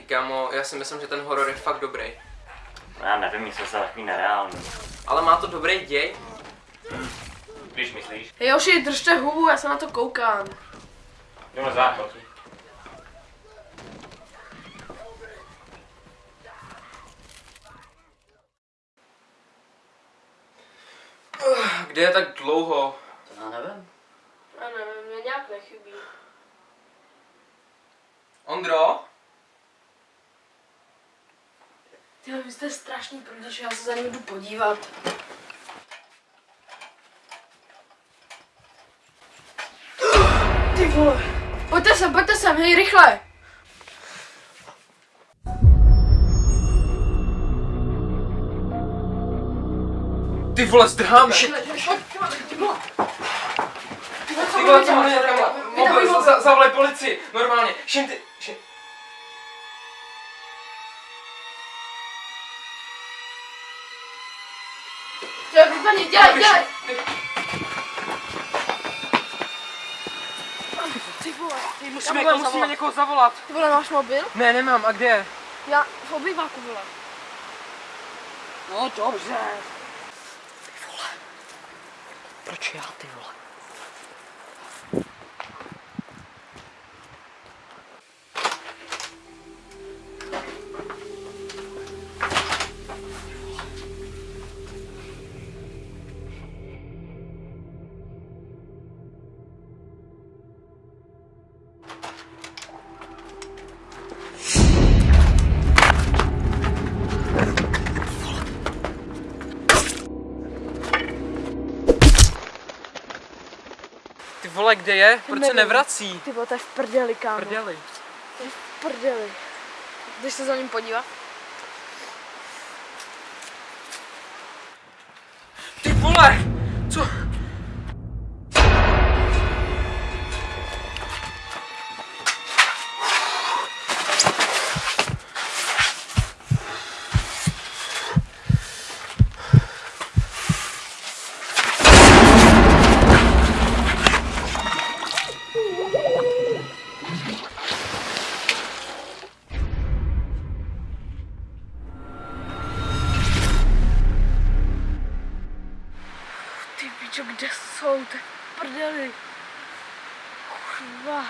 kámo, já si myslím, že ten horor je fakt dobrý. No já nevím, myslím se takový nereálný. Ale má to dobrý děj. Když myslíš? Hej, Joši, držte hubu, já se na to koukám. Jo, záchod. Kde je tak dlouho? To já nevím. Já nevím, mě nějak nechybí. Ondro? Tyhle, vy jste strašný protože já se za ním jdu podívat. Ty vole. Pojďte sem, pojďte sem, hej, rychle. Ty vole, zdrhám shit. Ty vole, co mám dělat? Mobil, za- za- zavolej policii, normálně. Šim ty, šim. Dělej, vypadni, dělej, dělej. Ty vole, ty musíme Musíme, musíme někoho zavolat. Ty vole, máš mobil? Ne, nemám, a kde je? Já v obyváku, vole. No dobře. Proč já, ty vole? Vole, kde je? Proč se nevrací? Ty vole, to je v prdeli, kámo. Prdeli. To je v prdeli. Jdeš se za ním podívat? Ty vole! Co? Ty pičo, kde jsou? V prdeli. Kurva.